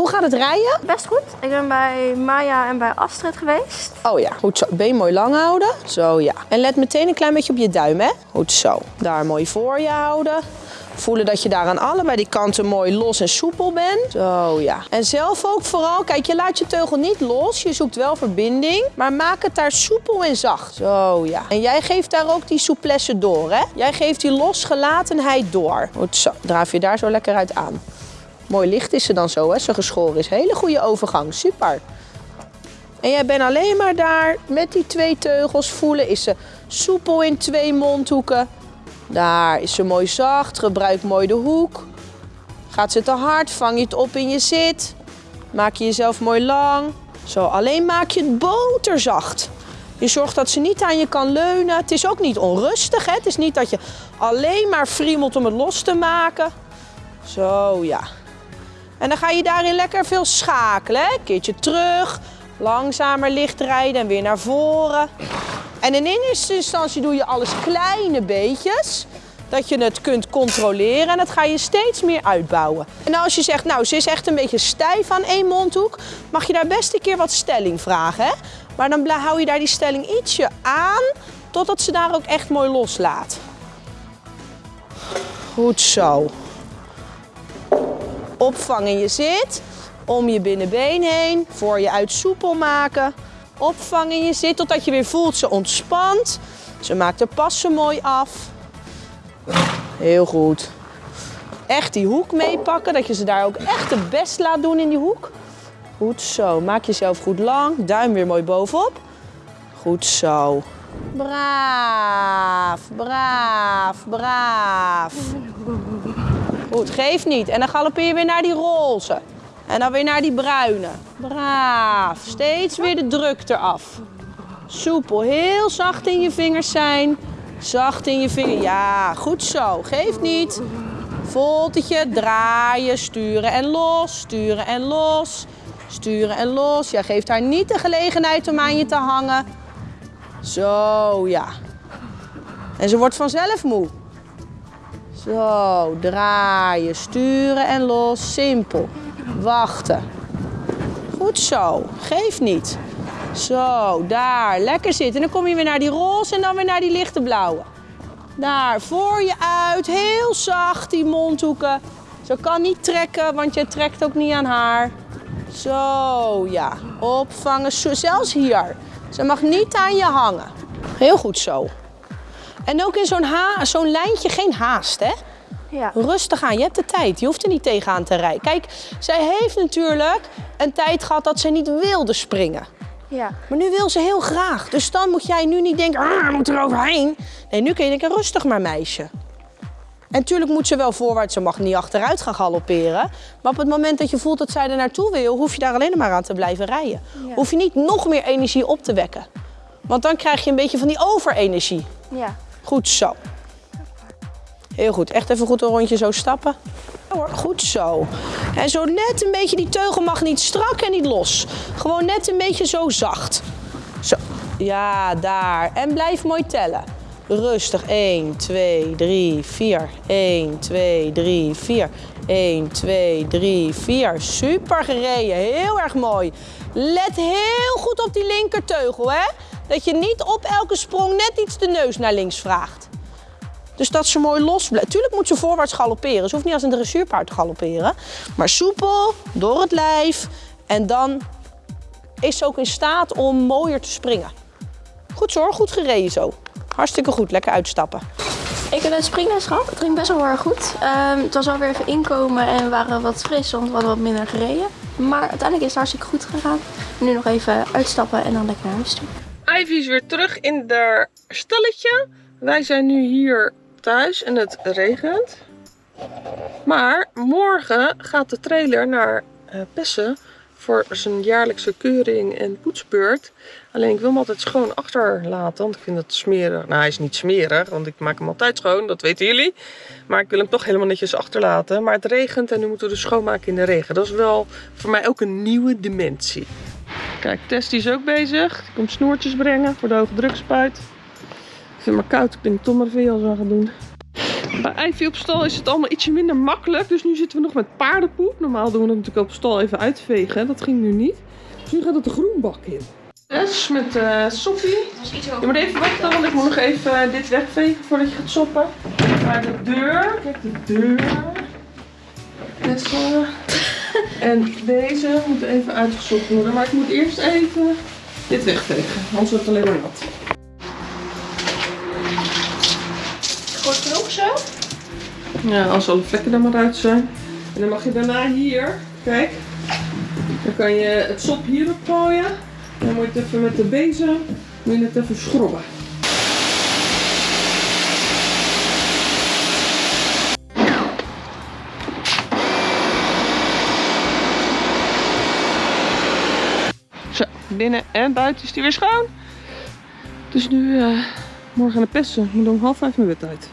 Hoe gaat het rijden? Best goed. Ik ben bij Maya en bij Astrid geweest. Oh ja, goed zo. Been mooi lang houden. Zo ja. En let meteen een klein beetje op je duim, hè? Goed zo. Daar mooi voor je houden. Voelen dat je daar aan allebei die kanten mooi los en soepel bent. Zo ja. En zelf ook vooral, kijk, je laat je teugel niet los. Je zoekt wel verbinding. Maar maak het daar soepel en zacht. Zo ja. En jij geeft daar ook die souplesse door, hè? Jij geeft die losgelatenheid door. Goed zo. Draaf je daar zo lekker uit aan. Mooi licht is ze dan zo, hè? Ze geschoren is. Hele goede overgang. Super. En jij bent alleen maar daar met die twee teugels voelen. Is ze soepel in twee mondhoeken. Daar is ze mooi zacht. Gebruik mooi de hoek. Gaat ze te hard, vang je het op in je zit. Maak je jezelf mooi lang. Zo, alleen maak je het boterzacht. Je zorgt dat ze niet aan je kan leunen. Het is ook niet onrustig. Hè? Het is niet dat je alleen maar friemelt om het los te maken. Zo, ja. En dan ga je daarin lekker veel schakelen. Een keertje terug, langzamer licht rijden en weer naar voren. En in eerste instantie doe je alles kleine beetjes. Dat je het kunt controleren en dat ga je steeds meer uitbouwen. En als je zegt, nou ze is echt een beetje stijf aan één mondhoek, mag je daar best een keer wat stelling vragen. Hè? Maar dan hou je daar die stelling ietsje aan, totdat ze daar ook echt mooi loslaat. Goed zo. Opvang in je zit, om je binnenbeen heen, voor je uit soepel maken. Opvang in je zit totdat je weer voelt ze ontspant. Ze maakt de passen mooi af. Heel goed. Echt die hoek meepakken, dat je ze daar ook echt het best laat doen in die hoek. Goed zo, maak jezelf goed lang. Duim weer mooi bovenop. Goed zo. Braaf, braaf, braaf. Goed, geef niet. En dan galoppeer je weer naar die roze. En dan weer naar die bruine. Braaf. Steeds weer de druk eraf. Soepel. Heel zacht in je vingers zijn. Zacht in je vingers. Ja, goed zo. Geef niet. Voltetje. Draaien. Sturen en los. Sturen en los. Sturen en los. Jij geeft haar niet de gelegenheid om aan je te hangen. Zo, ja. En ze wordt vanzelf moe. Zo, draaien, sturen en los. Simpel. Wachten. Goed zo. Geef niet. Zo, daar. Lekker zitten. En dan kom je weer naar die roze en dan weer naar die lichte blauwe. Daar, voor je uit. Heel zacht die mondhoeken. Ze kan niet trekken, want je trekt ook niet aan haar. Zo, ja. Opvangen. Zelfs hier. Ze mag niet aan je hangen. Heel goed zo. En ook in zo'n zo'n lijntje geen haast, hè? Ja. Rustig aan, je hebt de tijd. Je hoeft er niet tegenaan te rijden. Kijk, zij heeft natuurlijk een tijd gehad dat ze niet wilde springen. Ja. Maar nu wil ze heel graag. Dus dan moet jij nu niet denken, ah, moet er overheen. Nee, nu kun je denken, rustig maar meisje. En natuurlijk moet ze wel voorwaarts, ze mag niet achteruit gaan galopperen. Maar op het moment dat je voelt dat zij er naartoe wil, hoef je daar alleen maar aan te blijven rijden. Ja. Hoef je niet nog meer energie op te wekken. Want dan krijg je een beetje van die overenergie. Ja. Goed zo. Heel goed. Echt even goed een rondje zo stappen. Goed zo. En zo net een beetje, die teugel mag niet strak en niet los. Gewoon net een beetje zo zacht. Zo. Ja, daar. En blijf mooi tellen. Rustig. 1, 2, 3, 4. 1, 2, 3, 4. 1, 2, 3, 4. Super gereden. Heel erg mooi. Let heel goed op die linkerteugel, hè? Dat je niet op elke sprong net iets de neus naar links vraagt. Dus dat ze mooi los blijft. Tuurlijk moet ze voorwaarts galopperen. Ze hoeft niet als een dressuurpaard te galopperen. Maar soepel, door het lijf. En dan is ze ook in staat om mooier te springen. Goed zo goed gereden zo. Hartstikke goed, lekker uitstappen. Ik heb een springles gehad. Het ging best wel heel erg goed. Ehm, het was alweer even inkomen en we waren wat fris, want we hadden wat minder gereden. Maar uiteindelijk is het hartstikke goed gegaan. Nu nog even uitstappen en dan lekker naar huis toe. Ivy is weer terug in haar stalletje. Wij zijn nu hier thuis en het regent. Maar morgen gaat de trailer naar eh, Pessen voor zijn jaarlijkse keuring en poetsbeurt. Alleen ik wil hem altijd schoon achterlaten, want ik vind het smerig. Nou, hij is niet smerig, want ik maak hem altijd schoon, dat weten jullie. Maar ik wil hem toch helemaal netjes achterlaten. Maar het regent en nu moeten we schoonmaken in de regen. Dat is wel voor mij ook een nieuwe dimensie. Kijk, Tess die is ook bezig. Die komt snoertjes brengen voor de hoge drukspuit. Ik vind het maar koud, ik denk toch maar veel zo gaan doen. Bij Ivy op stal is het allemaal ietsje minder makkelijk. Dus nu zitten we nog met paardenpoep. Normaal doen we dat natuurlijk op stal even uitvegen. Dat ging nu niet. Dus nu gaat het de groenbak in. Yes, met uh, Sophie. Je moet even wachten, want ik moet nog even uh, dit wegvegen voordat je gaat soppen. Maar de deur, kijk de deur. Net En deze moet even uitgesopt worden. Maar ik moet eerst even dit wegvegen, anders wordt het alleen maar nat. Goed genoeg zo? Ja, als alle vlekken er maar uit zijn. En dan mag je daarna hier, kijk, dan kan je het sop hierop gooien. En dan moet je het even met de bezem, moet je het even schrobben. Binnen en buiten is die weer schoon. Dus nu uh, morgen aan de pesten. Ik moet om half vijf mijn bed uit.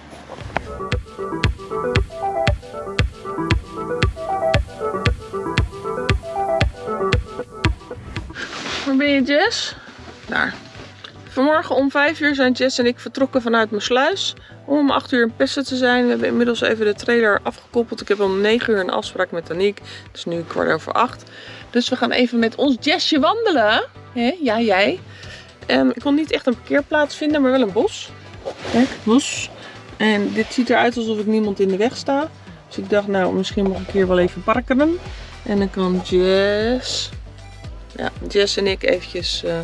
Waar ben je Jess? Daar. Vanmorgen om 5 uur zijn Jess en ik vertrokken vanuit mijn sluis. Om om 8 uur in Pesten te zijn. We hebben inmiddels even de trailer afgekoppeld. Ik heb om 9 uur een afspraak met Aniek. Het is nu kwart over 8. Dus we gaan even met ons Jessje wandelen. Ja, jij. Um, ik kon niet echt een parkeerplaats vinden, maar wel een bos. Kijk, bos. En dit ziet eruit alsof ik niemand in de weg sta. Dus ik dacht, nou, misschien mag ik hier wel even parkeren. En dan kan Jess ja, Jess en ik eventjes uh,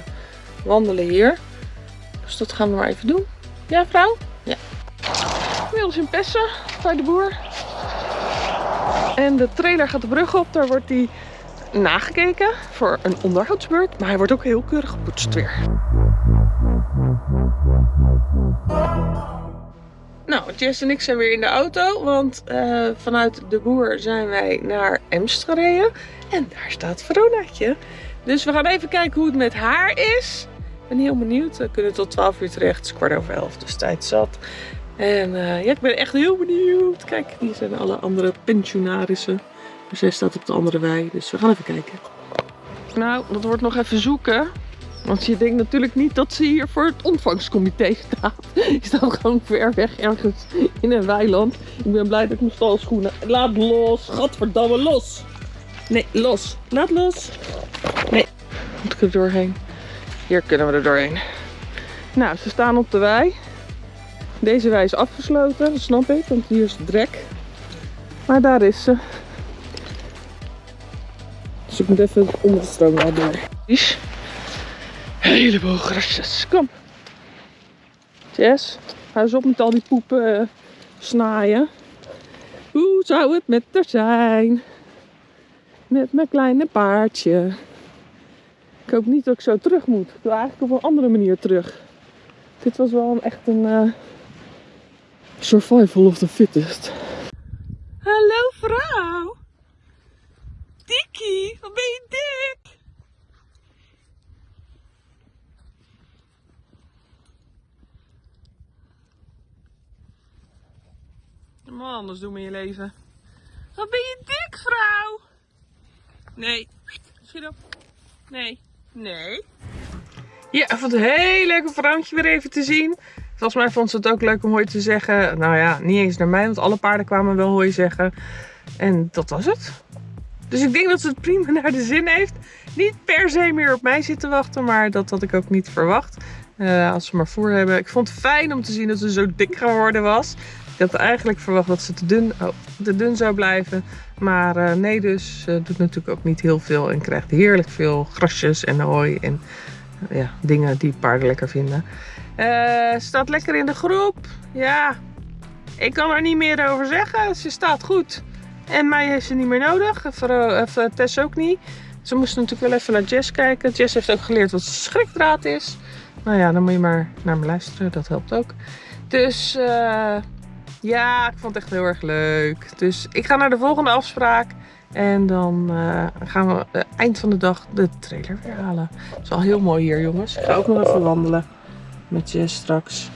wandelen hier. Dus dat gaan we maar even doen. Ja, vrouw? Ja. Inmiddels in Pessen, bij de boer. En de trailer gaat de brug op. Daar wordt die nagekeken voor een onderhoudsbeurt. Maar hij wordt ook heel keurig gepoetst weer. Nou, Jess en ik zijn weer in de auto, want uh, vanuit de boer zijn wij naar Emst gereden. En daar staat Veronaatje. Dus we gaan even kijken hoe het met haar is. Ik ben heel benieuwd. We kunnen tot 12 uur terecht. Het is kwart over 11, dus tijd zat. En uh, ja, ik ben echt heel benieuwd. Kijk, hier zijn alle andere pensionarissen. Dus zij staat op de andere wei. Dus we gaan even kijken. Nou, dat wordt nog even zoeken. Want je denkt natuurlijk niet dat ze hier voor het ontvangstcomité staat. Je staat gewoon ver weg ergens in een weiland. Ik ben blij dat ik mijn stalschoenen... Laat los! Gadverdamme, los! Nee, los. Laat los. Nee. Moet ik er doorheen? Hier kunnen we er doorheen. Nou, ze staan op de wei. Deze wei is afgesloten, dat snap ik, want hier is het drek. Maar daar is ze. Dus ik moet even onder de stroom naar door. Heleboel grasjes. Kom. Jess, hou eens op met al die poepen uh, snaaien. Hoe zou het met er zijn? met mijn kleine paardje. Ik hoop niet dat ik zo terug moet. Ik wil eigenlijk op een andere manier terug. Dit was wel echt een uh, survival of the fittest. Hallo vrouw. Dikkie, wat ben je dik? Maar anders doen in je leven. Wat ben je dik, vrouw? Nee. Schiet op. Nee. Nee. Ja, ik vond het een heel leuk vrouwtje weer even te zien. Volgens mij vond ze het ook leuk om hooi te zeggen. Nou ja, niet eens naar mij, want alle paarden kwamen wel hooi zeggen. En dat was het. Dus ik denk dat ze het prima naar de zin heeft. Niet per se meer op mij zitten wachten, maar dat had ik ook niet verwacht. Uh, als ze maar voor hebben. Ik vond het fijn om te zien dat ze zo dik geworden was. Ik had eigenlijk verwacht dat ze te dun, oh, te dun zou blijven. Maar uh, nee dus, uh, doet natuurlijk ook niet heel veel en krijgt heerlijk veel grasjes en hooi en ja, dingen die paarden lekker vinden. Staat lekker in de groep. Ja, ik kan er niet meer over zeggen. Ze staat goed. En mij heeft ze niet meer nodig. Even Tess ook niet. Ze moesten natuurlijk wel even naar Jess kijken. Jess heeft ook geleerd wat schrikdraad is. Nou ja, dan moet je maar naar me luisteren. Dat helpt ook. Dus ja, ik vond het echt heel erg leuk. Dus ik ga naar de volgende afspraak. En dan uh, gaan we uh, eind van de dag de trailer weer halen. Het is wel heel mooi hier, jongens. Ik ga ook nog even wandelen met je straks.